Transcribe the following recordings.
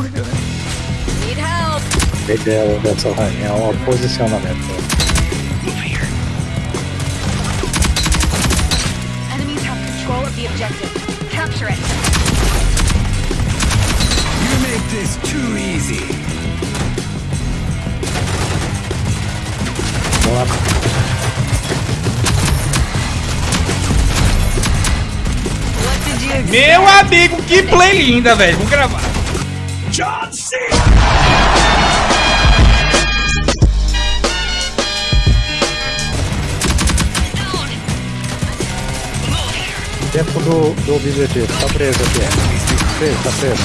horrível, né? Need help. A ideia dessa rainha é o posicionamento. Enemies have control of the objective. Capture it. You make this too easy. Vamos lá. Meu amigo, que play linda, velho. Vamos gravar. John Cena! Dentro do, do objetivo. Tá preso aqui. Preso, tá preso.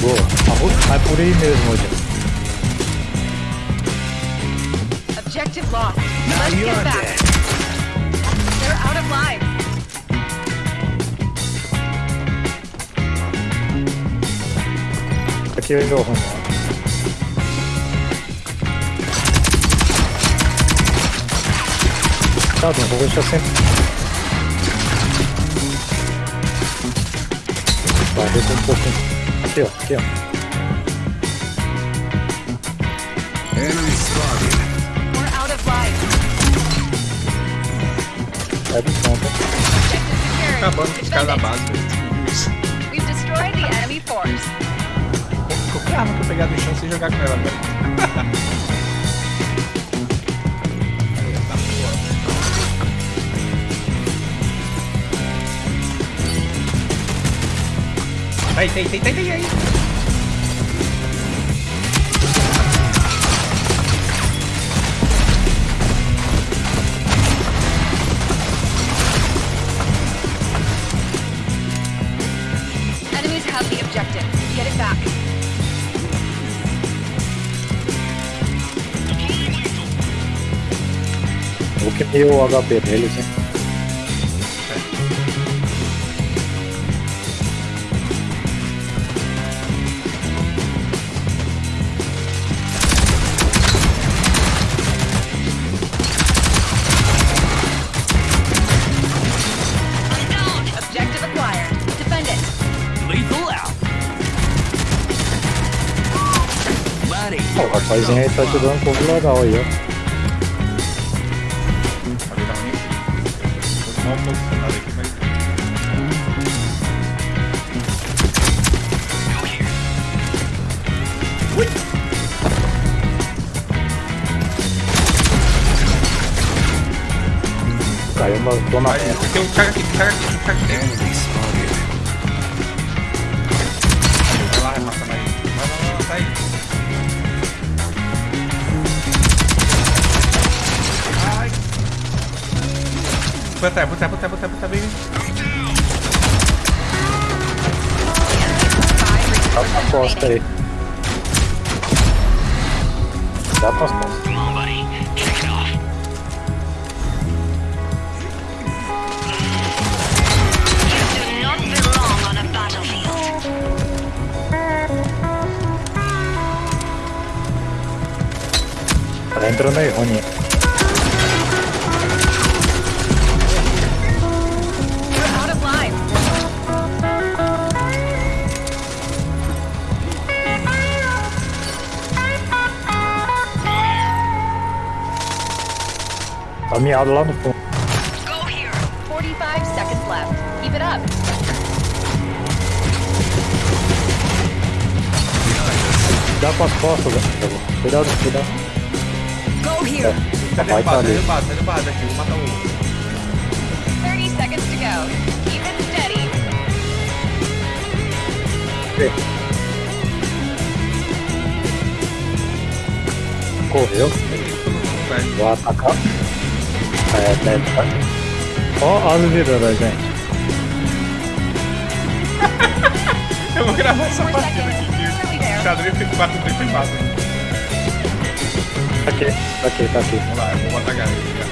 Boa. Arru- Vai por aí mesmo, Odin. Objective lost. Let's get back. Aqui eu dou ruim. Tá, Odin, vou deixar sempre. Vai, desce um pouquinho. Aqui, ó. Aqui, ó. Enemy spotted. We're out of lives. É do secured. Acabando com os caras da Defend base, it. We've destroyed the enemy force. Qualquer arma que eu pegar do chão, você jogar com ela, boa. Aí, tem, tem, tem, tem aí. Enemies have the objective. Get it back. Eu queimei o HP deles, hein? Objective acquired. Defend it. Lethal out. Buddy. Ó, o rapazinho aí tá te dando um pouco legal aí, ó. Uma posicionada aqui, mas. Caiu na Aí, tem um cara aqui, tem um cara aqui, tem um cara aqui. Come on, buddy. Kick it off. You do not belong on a battlefield. Tá entrando aí. Tá miado lá no fundo. Go here. 45 seconds left. Keep it up. Dá pras costas, velho. Cuidado, cuidado. Go here. Vai tá derrubado, tá derrubado, tá derrubado aqui. Vou matar outro. 30 seconds to go. Keep it steady. Correu. Vai. Vou atacar. É, deve tá. Ó as vidas da gente. Eu vou gravar essa partida aqui. There. Xadrez fica batendo tempo e passa. Tá aqui, tá aqui, tá aqui. Vamos lá, eu vou botar a galera.